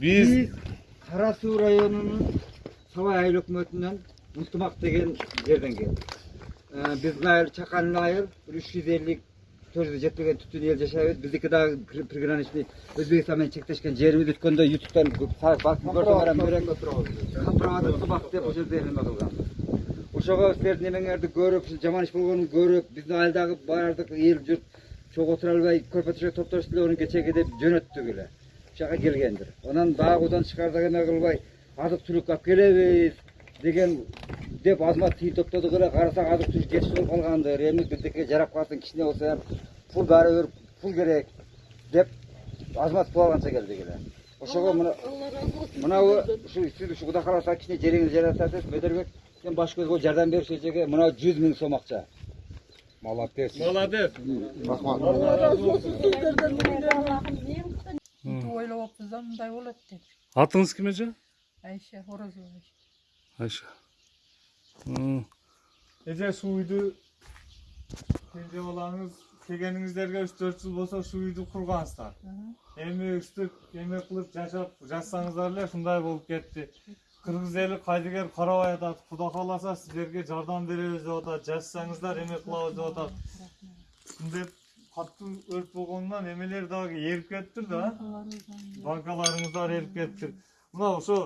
Biz Biz Karasu rayonunun Savay Ayıl Hükümeti'nden Mutlumak degen yerden geldik. Ee, biz Nail Çakan Nail 350 400 жетпеген түтін ел жашайбыз биздики дагы приграничный өзбекстан менен чектешкен жерибиз өткөндө ютубтан басып берек капыраватып субак деп ошол жерде неме кылган ошого силердин эмеңерди көрүп жаман иш болгонун көрүп биздин айылдагы баардык эл журт чогуу отура албай көрпө төшөк эле onu кечеге деп жөнөттүк эле ушуга келгендир анан дагы удан тышкарыда эме кылбай азык түлүк алып келебиз деген деп азмат тыйын топтодук эле карасак азык түлүк жетишип болуп калгандыр. Эми биздики жарап калсын кичине болсо ham пул баары бир пул керек деп азмат пул алганча келдик эле ошого мына мынабу ушу сиз ушу кудай кааласа кичине жериңизди жаратасыз медербек сен баш көз болуп жардам берип ушул жерге мына жүз миң сом акча молодец. Молодец. Бүйтіп ойлап мындай болады деп Атыңыз кім еді? айша оразова айша Эже şu үйдү келе балаңыз келгениңиздерге 3-4 жыл болсо şu үйдү кургансыздар. Эми үстүп эме кылып жашап жатсаңыздар эле ушундай болуп кетти. Кыргыз эли кайдыгер карабай атат. Кудай кааласа сиздерге жардам беребиз деп атат. Жашсаңыздар эме кылабыз деп атат. Катуу өрт болгонунан эмелер дагы эрип кетиптир да. банкаларыңыздар ерип кетті мына ошо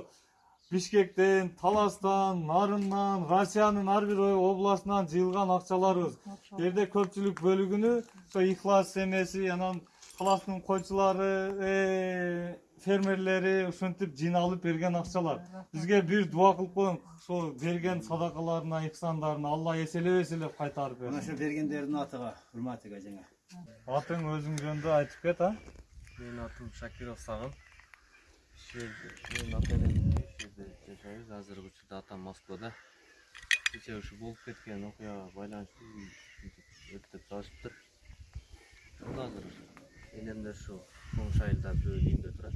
бишкектен таластан нарындан россиянын ар бир областынан жыйылган акчаларыбыз жерде көпчүлүк бөлүгүнү ошо ихлас эмеси анан каластын койчулары э, фермерлери ушинтип жыйналып берген акчалар бизге бир дуба кылып коюң ошо берген садакаларына ихсандарына алла эселебесе эле кайтарып Мына берсин ошо бергендердин атыга урматыга. Атың өзүң жөнүндө айтып кет а Менин атым Шакиров ата энем ушул жерде жашайбыз. Азыркы учурда атам Москвада. Кече ушу болуп кеткен окуяга байланыштуу өрттөп салышыптыр. Ошондо азыр энемдер ушу чоң шайылда бирөө үйүндө турат.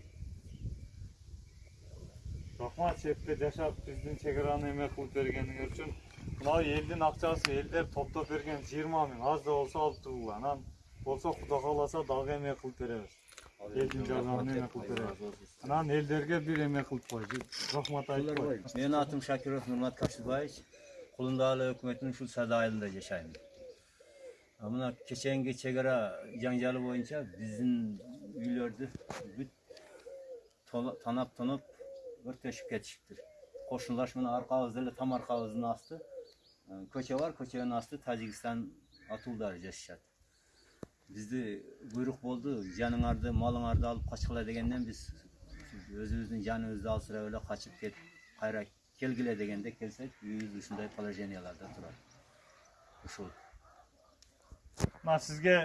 рахмат шетте жашап биздин чек араны эме кылып бергениңер үчүн мына элдин акчасы элдер топтоп берген жыйырма миң аз да болсо алып анан болсо кудай кааласа дагы эме кылып беребиз элдин жардамын эме кылып беребиз анан элдерге бир эме кылып кой рахмат айтып кой Менин атым Шакиров Нурмат Кашыбаевич. Кулундагы өкмөтүнүн ушул сада айылында жашайм. А мына кеченги чек ара жаңжалы боюнча биздин үйлөрдү бүт тола- танап тонуп өрттөшүп кетишиптир. Кошуналаш менен аркабыз эле там аркабыздын асты. э, Көчө бар, көчөнүн асты Тажикстан атуулдары жашашат. Бизди буйрук болду, жаныңарды, малыңарды алып качкыла дегенден биз өзүбүздүн жаныбызды алсырап эле качып кетип кайра келгиле дегенде келсек үйүбүз ушундай положенияларда турат. Ушул. мына сизге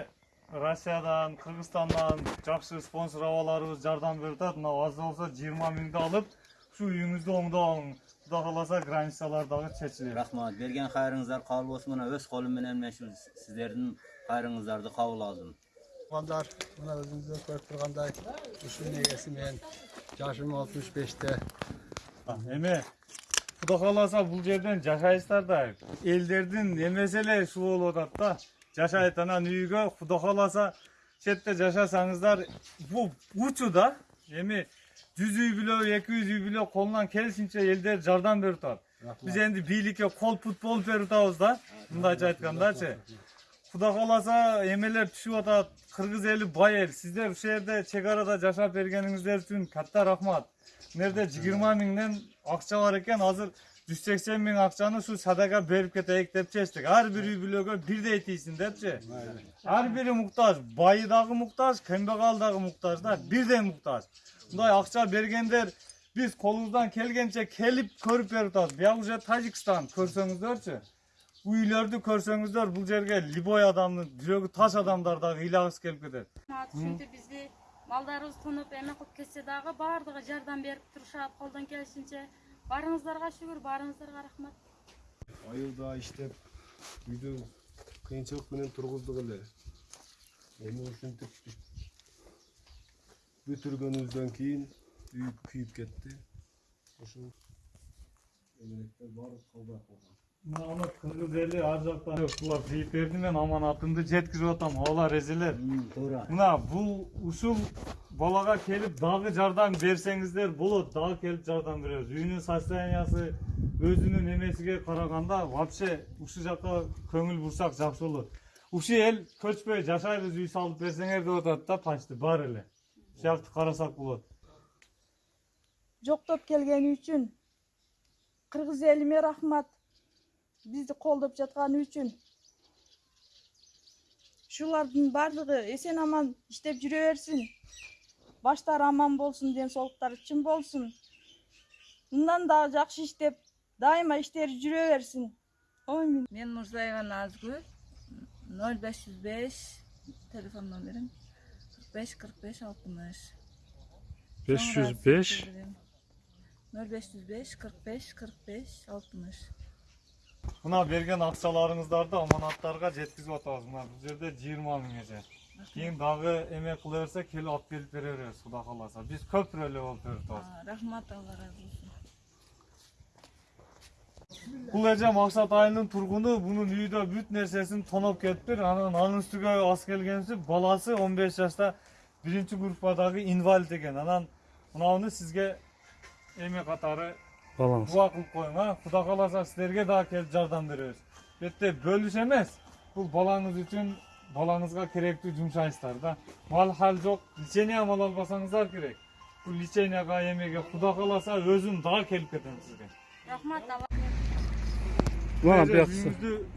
россиядан кыргызстандан жакшы спонсор абаларыбыз жардам берип атат мына аз да болсо жыйырма миңди алып ушу үйүңүздү оңдоп алың кудай кааласа границалар дагы чечилет Рахмат. Берген кайрыңыздар кабыл болсун. Мына өз колум менен мен ушул сиздердин кайрыңыздарды кабыл алдым. Балдар, мына өзіңіздер көріп тұрғандай, ушул негесі мен жашым 65-те. А, эме кудай кааласа бул жерден жашайсыздар да элдердин эмеси эле ушул болуп атат да. Жашайт анан үйгө кудай кааласа четте жашасаңыздар бул учу да. Эми жүз үй бүлө эки жүз үй бүлө колунан келишинче элдер жардам берип атат биз энди бийликке кол пут болуп берип атабыз да мындайча айткандачы кудай кааласа эмелер түшүп атат кыргыз эли бай эл сиздер ушул жерде чек арада жашап бергениңиздер үчүн катта рахмат. Мына жерде жыйырма миңден акча бар экен азыр жүз сексен миң акчаны ушу садага берип кетейик деп чечтик ар бир үй бүлөгө бирдей тийсин депчи ар бири муктаж байы дагы муктаж кембагал дагы муктаж да бирдей муктаж мындай акча бергендер биз колубуздан келгенче келип көрүп берип атабыз бияк уже тажикстан көрсөңүздөрчү үйлөрдү көрсөңүздөр бул жерге любой адамдын жүрөгү таш адамдар дагы ыйлагысы келип кетет ушинтип бизди малдарыбыз тонуп эме кылып кетсе дагы баардыгы жардам берип турушат колдон келишинче баарыңыздарга шүгүр баарыңыздарга рахмат айылда иштеп үйдү кыйынчылык менен тургуздук эле эми ушинтип бүтүргөнүбүздөн кийин үй күйүп кетти ошол эмелектер баары калбай калган мына аны кыргыз эли ар жактан булар кыйып берди мен аманатымды жеткизип атам алар эжелер Туура. мына бул ушул балага келип дагы жардам берсеңиздер болот дагы келип жардам беребиз үйүнүн состояниясы өзүнүн эмесиге караганда вообще ушул жака көңүл бурсак жакшы болот ушул эл көчпөй жашайбыз үй салып берсеңер деп атат да почти баары эле ушул жакты карасак болот жоктоп келгени үчүн кыргыз элиме рахмат бизди колдоп жатканы үчүн ушулардын баардыгы эсен аман иштеп жүрө берсин баштары аман болсун ден соолуктары чың болсун мындан дагы жакшы иштеп дайыма иштери жүрө берсин омин Мен Мурзаева Назгүл. 0505 телефон номерим 45 45 60. 505 0505 45 45 60. Мына берген акчаларыңыздарды аманаттарга жеткизип атабыз мына бул жерде жыйырма миңгече кийин дагы эме кыла берсек келип алып келип бере беребиз кудай кааласа биз көпүрө эле болуп берип атабыз Рахмат Алла разы болсун. бул эже максат айылынын тургуну бунун үйдө бүт нерсесин тоноп кетиптир анан анын үстүгө ас келгенибиз баласы 15 жашта биринчи группадагы инвалид экен анан мынауну сизге эме катары балаңыз дуа кылып коюң а кудай кааласа силерге дагы келип жардам беребиз бетте бөлүш эмес бул балаңыз үчүн балаңызга керектүү жумшайсыздар да мал хал жок лечение ала албасаңыздар керек бул леченияга эмеге кудай кааласа өзүм дагы келип кетем сизге рахмат мына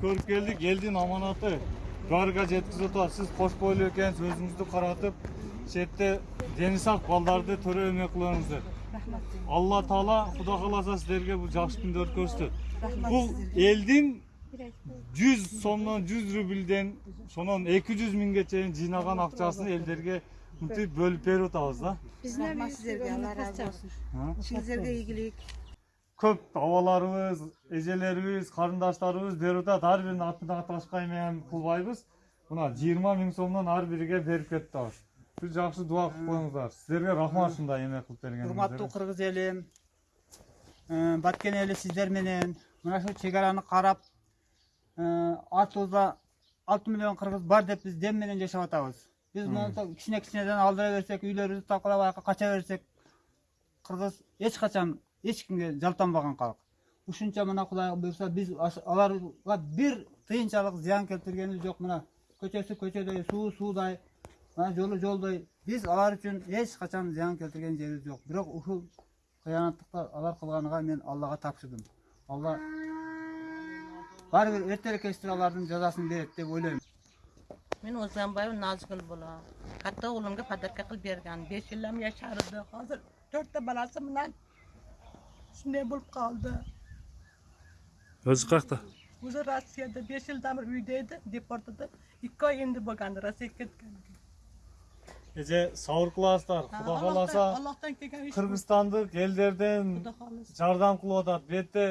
көрүп келдик элдин аманаты баарыга жеткизип атабыз сиз кош бойлуу экенсиз өзүңүздү каратып четте дени сак балдарды төрө эме кылыңыздар алла таала кудай кааласа силерге бул жакшы күндөрдү көрсөтөт бул элдин жүз сомдон жүз рубльден ошонон эки жүз миңге чейин жыйнаган акчасын элдерге мынтип бөлүп берип атабыз да. Рахмат sizlerge Allah razı olsun. Ha? İşinizlerge iyilik. көп абаларыбыз эжелерибиз карындаштарыбыз берип атат ар биринин атына ташка эме кылбайбыз мына жыйырма миң сомдон ар бириге берип кетип атабыз сиз жакшы дуа кылып коюңуздар сиздерге рахмат ушундай эме кылып урматтуу бергениңиздерге кыргыз элим э, баткен эли сиздер менен мына ушул чек араны карап э, артыбызда алты миллион кыргыз бар деп биз дем менен жашап атабыз биз монтип кичине кичинеден алдыра берсек үйлөрүбүздү такалап аяка кача берсек качан эч кимге жалтанбаган калк ушунча мына кудай буюрса биз аш- аларга бир тыйынчалык зыян келтиргенибиз жок мына көчөсү көчөдөй суу суудай мына жолу жолдой биз алар үчүн эч качан зыян келтирген жерибиз жок бирок ушул кыянаттыкты алар кылганыга мен аллага тапшырдым алла баары бир эртерээк кечтир алардын жазасын берет деп ойлойм Men Ozanbayev Nazgül bolam. Katta oğlumga padatka qilib bergan. 5 yillam yashardi. Hozir 4 ta balasi bilan shunday bo'lib qoldi. o'zi qayerda O'zi Rossiyada 5 yildan beri uyda edi, deportada 2 oy endi bo'lgandi Rossiyaga ketgan. эже сабыр кыласыздар кудай кааласа Allohdan kelgan ish. кыргызстандык элдерден Xudo xohlasa. жардам кылып атат бетте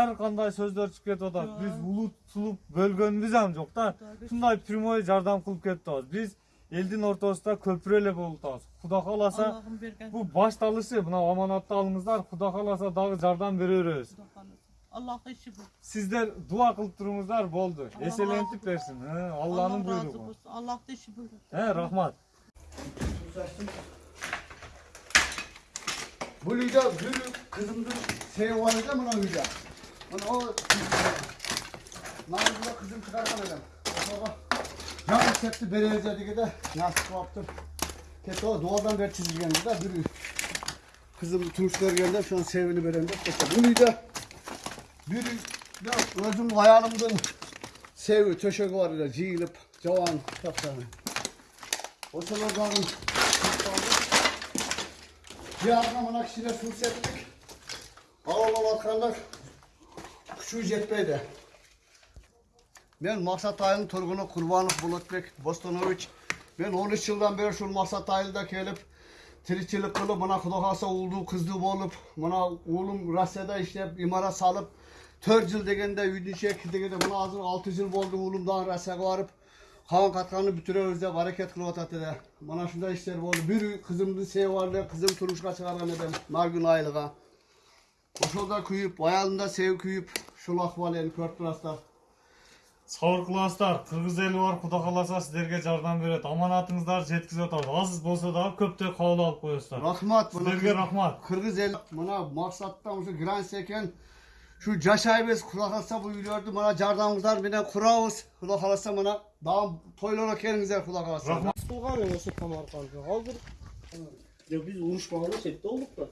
ар кандай сөздөр чыгып кетип атат биз улут сулуп бөлгөнүбүз ам жок да ушундай прямой жардам кылып кетип атабыз биз элдин ортосунда көпүрө эле болуп атабыз кудай кааласа Allohim bergan. бул башталышы мына аманатты алыңыздар кудай кааласа дагы жардам бере беребиз Xudo xohlasa. Alloh ishi bu. сиздер дуа кылып туруңуздар болду эселентип берсин э, алланын Allah razı буйругу olsun. Bu lüda gülü kızımdır şey olacak mı lan lüda? Bunu o Namazına kızım çıkartan adam. Baba. Yan septi bereyece diye de nasip yaptım. Kesin o doğadan beri çizilgen de gülü. Kızım turşular geldi şu an sevini veren de. Bu lüda bir özüm hayalimden sevi töşek var ile ciyilip cavan kitaplarını. O sıraların bir adamına kişine su septik. Ağla bakanlar küçüğü jetmeydi. Ben Maksat Ayı'nın turgunu Kurbanov. Ben 13 yıldan beri şu Maksat Ayı'da gelip tirikçilik kılıp bana kudakasa olduğu kızdı olup bana oğlum Rusya'da işlep imara salıp 4 yıl degende üydünçek degende bana hazır 6 yıl oldu oğlumdan Rusya'ya varıp Kavan katkanı bütürüyoruz dep hareket kılıp atat dedi. Bana şunda işler oldu. Bir kızımdı şey vardı, kızım turuşka çıkaran edem. Nargün aylığa. Oşolda kuyup, ayalında sev kuyup, şul ahval el körtüraslar. сабыр кыласыздар кыргыз эли бар кудай кааласа силерге жардам берет аманатыңыздарды жеткизип атабыз аз болсо дагы көптөй кабыл алып коесуздар Rahmat. силерге рахмат Kırgız el bana maksattan şu grans eken Şu caşayımız kulak alsa bu yürüyordu bana cardamızlar bile kurağız. Kulak alsa bana daha toylarak yerinize kulak alsa. Rahmat. Nasıl tam arkamda. Hazır. Ya biz uğraşmalı sette olduk da.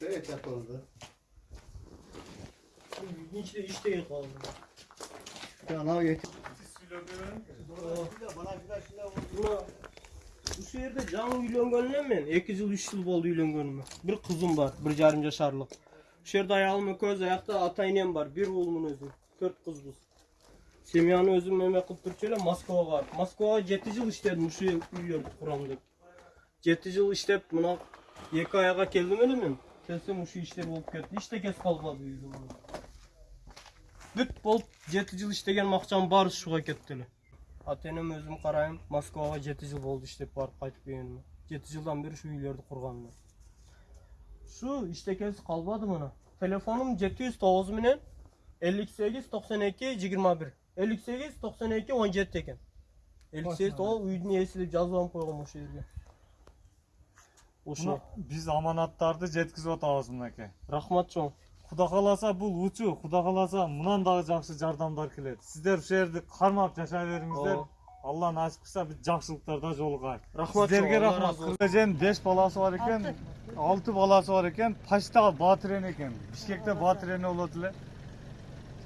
Evet yapıldı. İlginç bir işte yapalım. Ya ne yeter. Bu yerde canlı yülön gönlüm ben. 2 yıl 3 yıl oldu yülön gönlüm. Bir kızım var. Bir yarım yaşarlık. Şehirde ayağımın köz ayakta ata inem var, bir oğlumun özü. 4 kız biz. Semyanı özüm meme kılıp Türkçeyle Moskova var. Moskova 7 yıl işledim şu uyuyor kuramda. 7 yıl işlep buna 2 ayağa geldim öyle mi? Kelsem şu işler olup ketdi. İşte kes kalmadı uyudum. Бүт болып жеті жыл іштеген мақчан бары шуға кеттілі ата енем өзім қараймын москваға жеті жыл болды іштеп барып қайтып келгеніме жеті жылдан бері шу үйлерді құрғаныма эки жыйырма бир элlik сегиз токсон эки он жети экен элlik сегиз ол үйдүн ээси деп жазып алып койгом ошол жерге ошо биз аманаттарды жеткизип атабыз мынакей рахмат чоң кудай кааласа бул учу кудай кааласа мындан дагы жакшы жардамдар келет сиздер ушул жерди кармап жашай бериңиздер. Алла насип кылса биз жакшылыктарда жолугайлы Рахмат Алла рахмат. кыргызженин беш баласы бар экен алты. баласы бар экен почта батыр эне экен бишкекте батыр эне болот эле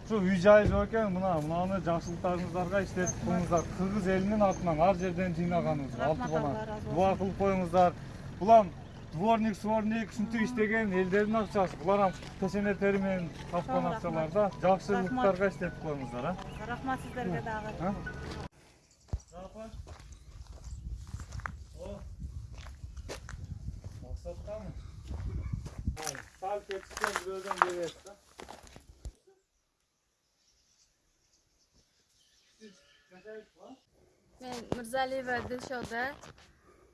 ушу үй жайы жок экен мына мынаны жакшылыктарыңыздарга иштетип коюңуздар кыргыз элинин атынан ар жерден жыйнаганыбыз алты баланы дуа кылып коюңуздар булам дворник сворник ушинтип иштеген элдердин акчасы булар ham пешене тери менен тапкан акчалар да жакшылыктарга иштетип коюңуздар а? Рахмат сиздерге дагы А? Максаттамы? Сал кетишкен бирөөдөн берет да. мен мырзалиева дилшода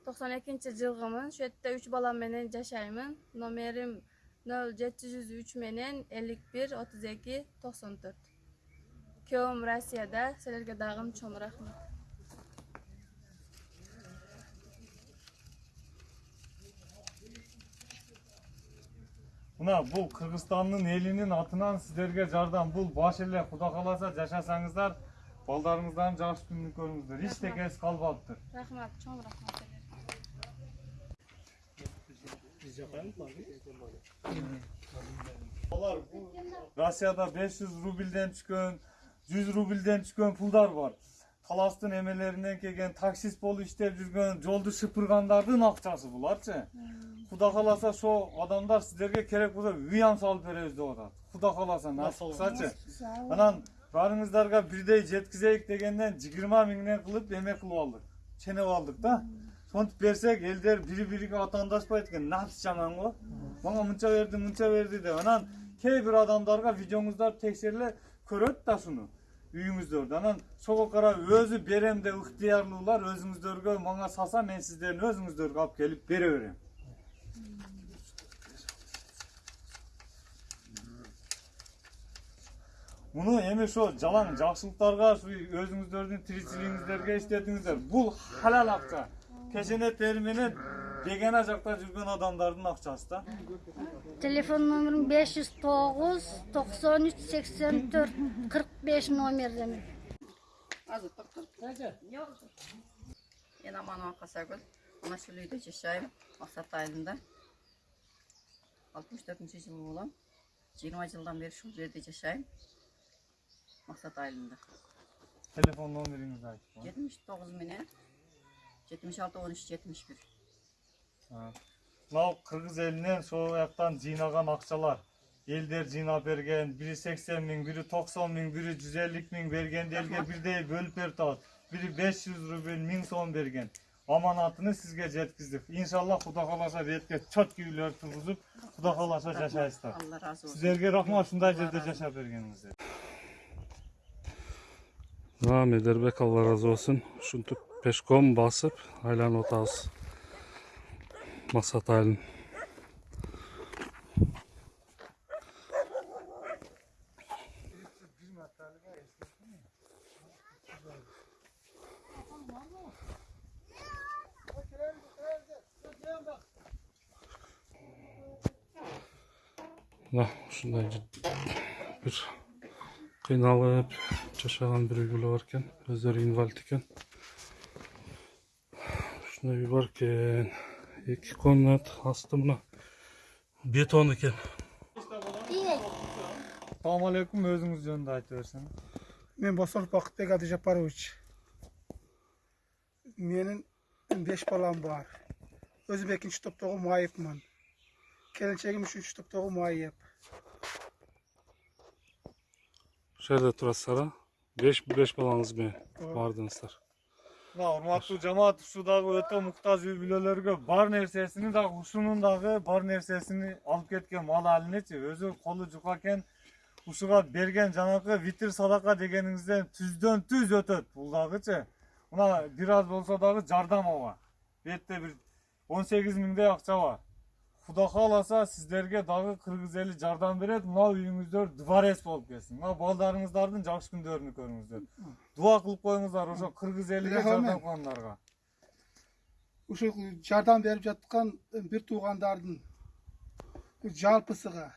токсон экинчи жылгымын ушул жерде үч балам менен жашаймын номерим нөл жети жүз үч менен элlik бир отуз эки токсон төрт күйөөм россияда силерге дагы чоң рахмат Мына бул Кыргызстандын элинин атынан сиздерге жардам. Бул баш эле Кудай кааласа жашасаңыздар, балдарыңыздан жакшы күндү көрүңүздөр. Эч текес калбаптыр. рахмат чоң рахмат Россияда 500 рубльден түшкөн, 100 рубльден түшкөн пулдар бар. Таластын эмелеринен келген таксист болуп иштеп жүргөн, жолду шыпыргандардын акчасы буларчы. Кудай кааласа ошо адамдар сиздерге керек болсо үй ам салып беребиз деп атат. Кудай кааласа насип кылсачы. Анан баарыңыздарга бирдей жеткизейик дегенден 20 миңден кылып эме кылып алдык. Ченеп алдык да. Сонтип берсек элдер бири бириге атаандашпайт экен. Нафс жаман го. Мага мынча берди, мынча берди деп. Анан кээ бир адамдарга видеоңуздар текшериле көрөт да шуну үйүңүздөрдү анан сого карап өзү берем деп ыктыярлуулар өзүңүздөргө мага салса мен сиздердин өзүңүздөргө алып келип бере берем муну эми ошо жалаң жакшылыктарга ушу өзүңүздөрдүн тиричилигиңиздерге иштетиңиздер бул халал акча тери менен бегана жакта жүргөн адамдардын акчасы да Telefon numaram 509 93 84 45 номерден. Мен Аманова Қасагүл. Ана үйде жашаймын. Мақсат айылында. 64 жыл болам. 20 жылдан бері шул жерде жашаймын. Мақсат айылында. телефон номериңизди айтып 79 менен 76 13 71. Мынау кыргыз элинен ошол жактан жыйнаган акчалар элдер жыйнап берген бири сексен миң бири токсон миң бири жүз элүү миң бергенди элге бирдей бөлүп берип атат бири беш жүз рубль миң сом берген аманатыны сизге жеткиздик иншалла кудай кааласа бетке четкий үйлөр тургузуп кудай кааласа жашайсыздар Алла разы болсын. сиздерге рахмат ушундай жерде жашап бергениңизге А, Медербек Алла разы болсын. Ушинтип пешком басып айланып атабыз мақсат әлін да ушундай бир кыйналып жашаган бир үй бүлө бар экен. Өздөрү инвалид экен. Ушундай үй бар экен. iki konulat hastımla beton dikem. Assalomu alaykum o'zingiz jonida aytaversin. Men Bosor Baxtbek Adijaparovich. Mening 5 bolam bor. O'zim 2-topdagi muayibman. Kelinchagim 3-topdagi muayib. Shu yerda turasizlar-a? 5 5 bolangiz bor, bordingizlar. Мына урматтуу жамаат ушудагы өтө муктаж үй бүлөлөргө бар нерсесини дагы ушунун дагы бар нерсесини алып кеткен мал алинечи өзү колу жука экен ушуга берген жанакы витир садака дегениңизден түздөн түз өтөт бул дагычы мына бир аз болсо дагы жардам ага бетте бир он сегиз миңдей акча бар кудай кааласа сиздерге дагы кыргыз эли жардам берет мына үйүңүздөр дворец болуп кетсин мына балдарыңыздардын жакшы күндөрүнү көрүңүздөр дуа кылып коюңуздар ошо элиге Рахмат. жардам кылгандарга Ушул жардам беріп жатқан бір туғандардың жалпысыға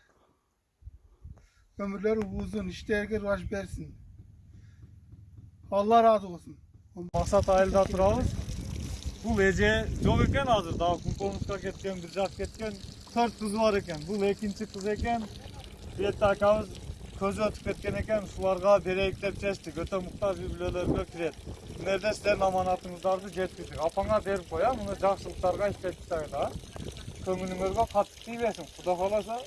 өмірлері ұзын, іштерге раш берсін. Алла разы болсын. максат айылда турабыз бул эже жок экен азыр дагы кумковскка кеткен бир жак кеткен төрт кызы бар экен бул экинчи кыз экен бетте акабыз көзү өтүп кеткен экен ушуларга берейик деп чечтик өтө муктаж үй бүлөлөргө кирет мына жерде сиздердин аманатыңыздарды жеткиздик апаңа берип кой а муну жакшылыктарга иштетип тагыда көңүлүңөргө катык тийбесин кудай кааласа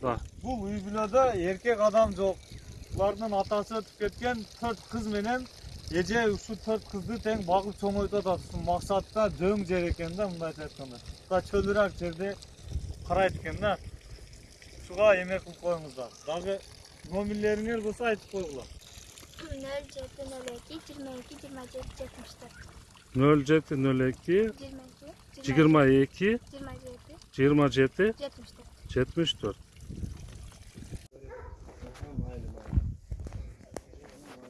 да бул үй бүлөдө эркек адам жок булардын атасы өтүп кеткен төрт кыз менен эже ушул төрт кызды тең багып чоңойтуп атат ушул максатта дөң жер экен да мындайча айтканда мына чөлүрөөк жерде карайт экен да ушуга эме кылып коюңуздар дагы номерлериңер болсо айтып койгула нөл жети нөл эки жыйырма эки жыйырма жети жетимиш төрт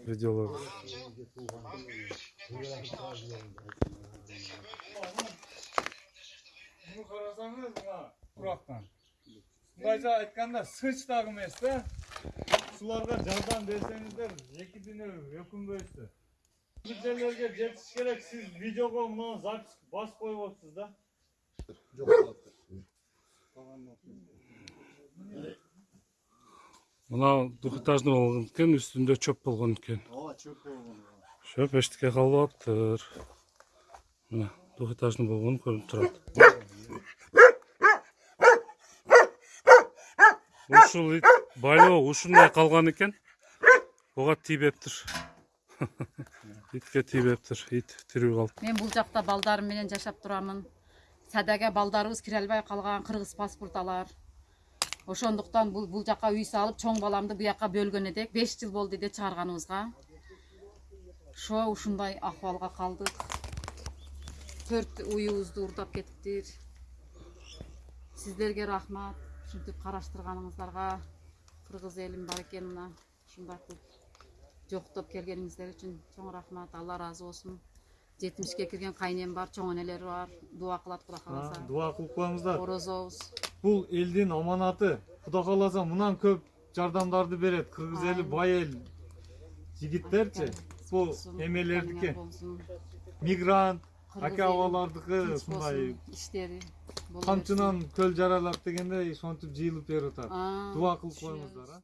нөл жети нөл эки жыйырма эки жыйырма эки жыйырма жети жыйырма жети жетимиш төрт жетимиш төрт видеолор Bunu қарасаңыз мына құрақтан мындайша айтканда сыч дагы эмес да ушуларга жардам берсеңиздер эки дүнөө өкүнбөйсүз бул мына двухэтажный болгон экен үстүндө чөп болгон экен. Ооба чөп болгон чөп эчтеке калбаптыр мына двухэтажный болгону көрүнүп турат. Ушул ит байлоо ушундай калган экен. Буга тийбептир. Итке тийбептир. Ит тирүү калып мен бул жакта балдарым менен жашап турамын. Садага балдарыбыз кире албай калган кыргыз паспорт алар ошондуктан бул бул жака үй салып чоң баламды буяка бөлгөн эдек беш жыл болду эле чыгарганыбызга. Ошо ушундай акыбалга калдык. Төрт уюбузду уурдап кетиптир. Сиздерге рахмат. Ушинтип караштырганыңыздарга кыргыз элим бар экен мына. Ушундай кылып жоктоп келгениңиздер үчүн чоң рахмат. Алла ыраазы болсун. Жетимишке кирген кайнем бар чоң энелер бар. Дуа кылат кудай кааласа дуа кылып коюңуздар орозобуз бул элдин аманаты. Кудай кааласа мындан көп жардамдарды берет кыргыз эли бай эл жигиттерчи бул эмелердики мигрант аке абалардыкы ушундай иштери камчынан көл жаралап дегендей ошентип жыйылып берип атат дуа кылып коюңуздар а.